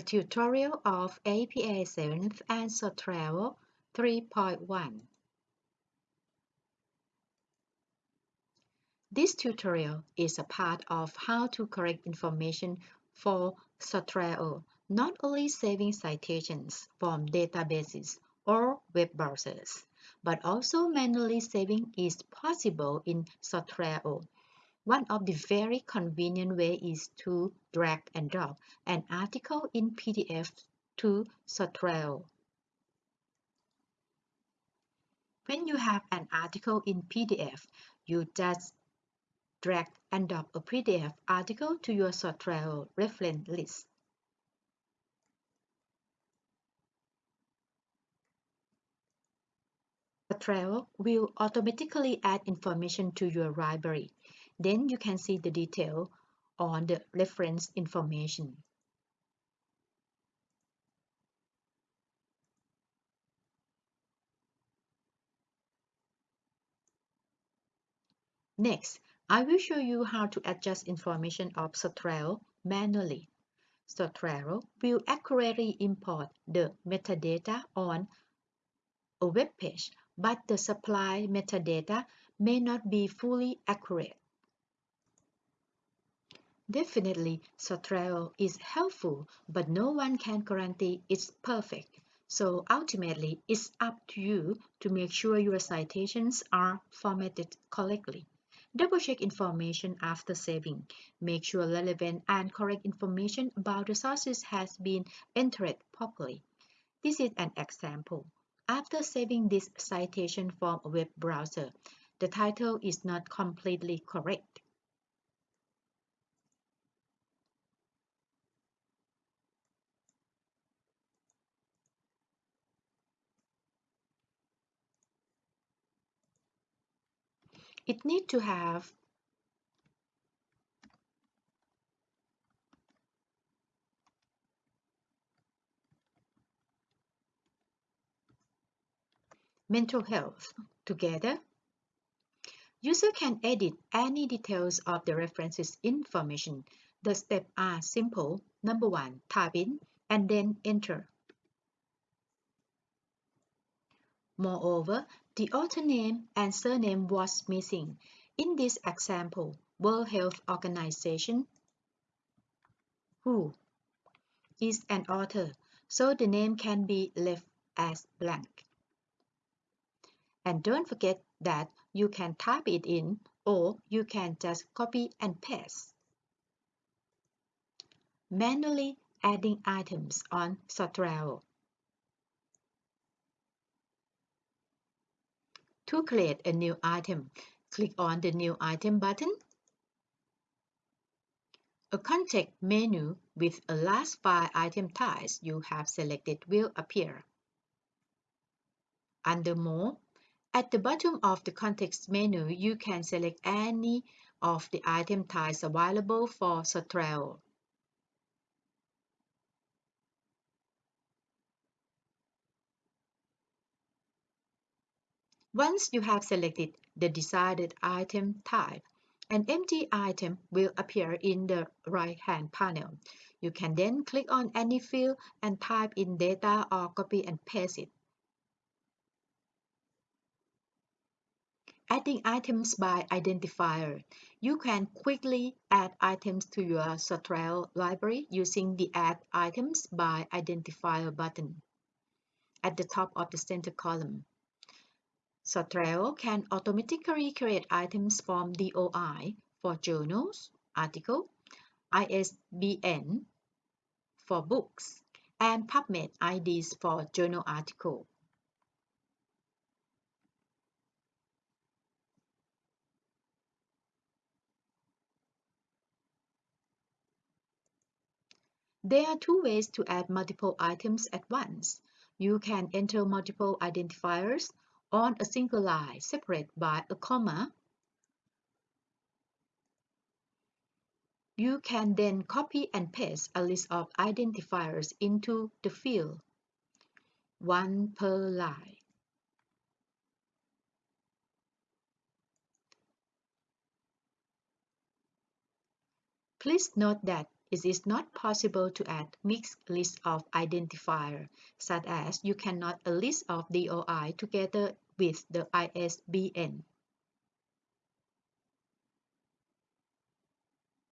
a tutorial of APA 7th and Zotero 3.1. This tutorial is a part of how to correct information for Zotero, not only saving citations from databases or web browsers, but also manually saving is possible in Zotero one of the very convenient way is to drag and drop an article in PDF to Zotero. When you have an article in PDF, you just drag and drop a PDF article to your Zotero reference list. Zotero will automatically add information to your library. Then you can see the detail on the reference information. Next, I will show you how to adjust information of Zotero manually. Zotero will accurately import the metadata on a web page, but the supply metadata may not be fully accurate. Definitely, Zotero is helpful, but no one can guarantee it's perfect. So ultimately, it's up to you to make sure your citations are formatted correctly. Double-check information after saving. Make sure relevant and correct information about the sources has been entered properly. This is an example. After saving this citation from a web browser, the title is not completely correct. It need to have mental health together. User can edit any details of the references information. The steps are simple. Number one, type in and then enter. Moreover, the author name and surname was missing. In this example, World Health Organization, WHO, is an author, so the name can be left as blank. And don't forget that you can type it in or you can just copy and paste. Manually adding items on Zotero. To create a new item, click on the New Item button. A context menu with a last five item types you have selected will appear. Under More, at the bottom of the context menu, you can select any of the item types available for Zotero. Once you have selected the desired item type, an empty item will appear in the right-hand panel. You can then click on any field and type in data or copy and paste it. Adding items by identifier. You can quickly add items to your Zotero library using the Add Items by Identifier button at the top of the center column. Zotero can automatically create items from DOI for journals, article, ISBN for books, and PubMed IDs for journal article. There are two ways to add multiple items at once. You can enter multiple identifiers on a single line separated by a comma. You can then copy and paste a list of identifiers into the field, one per line. Please note that it is not possible to add mixed list of identifier, such as you cannot a list of DOI together with the ISBN.